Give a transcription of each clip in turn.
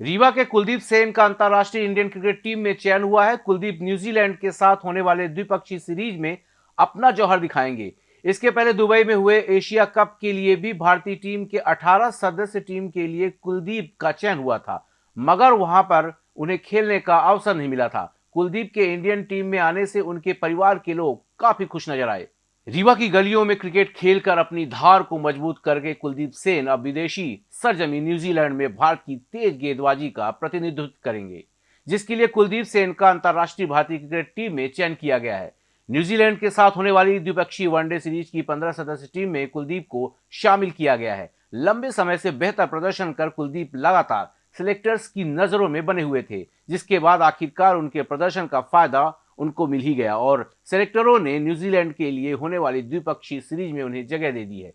रीवा के कुलदीप सेन का अंतर्राष्ट्रीय इंडियन क्रिकेट टीम में चयन हुआ है। कुलदीप न्यूजीलैंड के साथ होने वाले द्विपक्षीय सीरीज़ में अपना जौहर दिखाएँगे। इसके पहले दुबई में हुए एशिया कप के लिए भी भारतीय टीम के 18 सदस्य टीम के लिए कुलदीप का चयन हुआ था, मगर वहाँ पर उन्हें खेलने का अवसर नहीं मिला था। कुलदीप के इंडियन टीम में आने से उनके परिवार के लोग काफ़ी खुश नज़र आए। रीवा की गलियों में क्रिकेट खेलकर अपनी धार को मज़बूत करके कुलदीप सेन अब विदेशी सरजमी न्यूजीलैंड में भारत की तेज गेंदबाजी का प्रतिनिधित्व करेंगे, जिसके लिए कुलदीप सेन का अंतर्राष्ट्रीय भारतीय क्रिकेट टीम में चयन किया गया है। न्यूजीलैंड के साथ होने वाली द्विपक्षीय वनडे सीरीज़ की पंद्रह सदस्य टीम में कुलदीप को शामिल किया गया है। लंबे समय से बेहतर प्रदर्शन कर कुलदीप लगातार सिलेक्टर्स की नज़रों में बने हुए थे, जिसके बाद आखिरकार उनके प्रदर्शन का फ़ायदा उनको मिल ही गया और सेलेक्टरों ने न्यूजीलैंड के लिए होने वाली द्विपक्षीय सीरीज़ में उन्हें जगह दे दी है।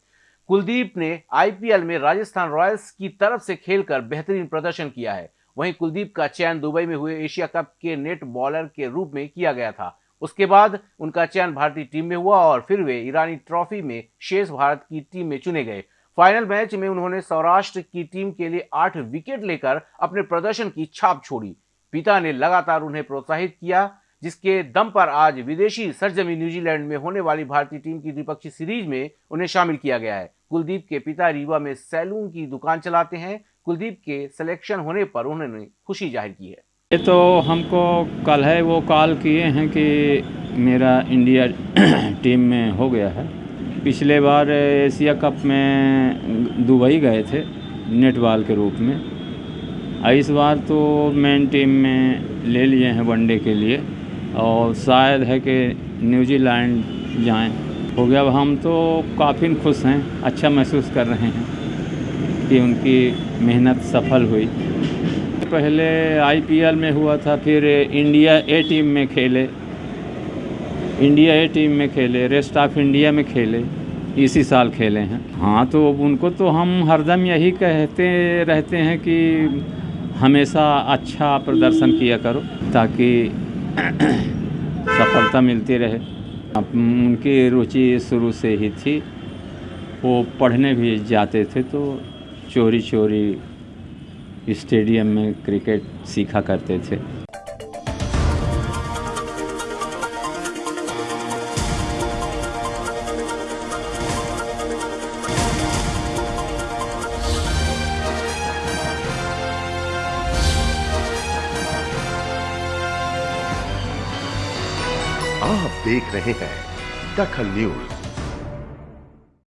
कुलदीप ने आईपीएल में राजस्थान रॉयल्स की तरफ़ से खेलकर बेहतरीन प्रदर्शन किया है। वहीं कुलदीप का चयन दुबई में हुए एशिया कप के नेट बॉलर के रूप में किया गया था। उसके बाद उनका चयन भारतीय टीम में हुआ और फिर वे ईरानी ट्रॉफी में शेष भारत की टीम में चुने गए। फाइनल मैच में उन्होंने सौराष्ट्र की टीम के लिए आठ विकेट लेकर अपने प्रदर्शन की छाप छोड़ी। पिता ने लगातार उन्हें प्रोत्साहित किया जिसके दम पर आज विदेशी सरजमी न्यूजीलैंड में होने वाली भारतीय टीम की द्विपक्षीय सीरीज़ में उन्हें शामिल किया गया है। कुलदीप के पिता रीवा में सैलून की दुकान चलाते हैं। कुलदीप के सिलेक्शन होने पर उन्होंने खुशी ज़ाहिर की है। ये तो हमको कल है, वो कॉल किए हैं कि मेरा इंडिया टीम में हो गया है। पिछले बार एशिया कप में दुबई गए थे, नेटबॉल के रूप में। इस बार तो मेन टीम में ले लिए हैं वनडे के लिए। और शायद है कि न्यूजीलैंड जाएँ। हो गया, अब हम तो काफ़ी खुश हैं अच्छा महसूस कर रहे हैं कि उनकी मेहनत सफल हुई। पहले आईपीएल में हुआ था, फिर इंडिया ए टीम में खेले। इंडिया ए टीम में खेले, रेस्ट ऑफ़ इंडिया में खेले, इसी साल खेले हैं। हाँ तो उनको तो हम हरदम यही कहते रहते हैं कि हमेशा अच्छा प्रदर्शन किया करो, ताकि सफलता मिलती रहे। उनकी रुचि शुरू से ही थी। वो पढ़ने भी जाते थे तो चोरी चोरी स्टेडियम में क्रिकेट सीखा करते थे। आप देख रहे हैं दखल न्यूज़।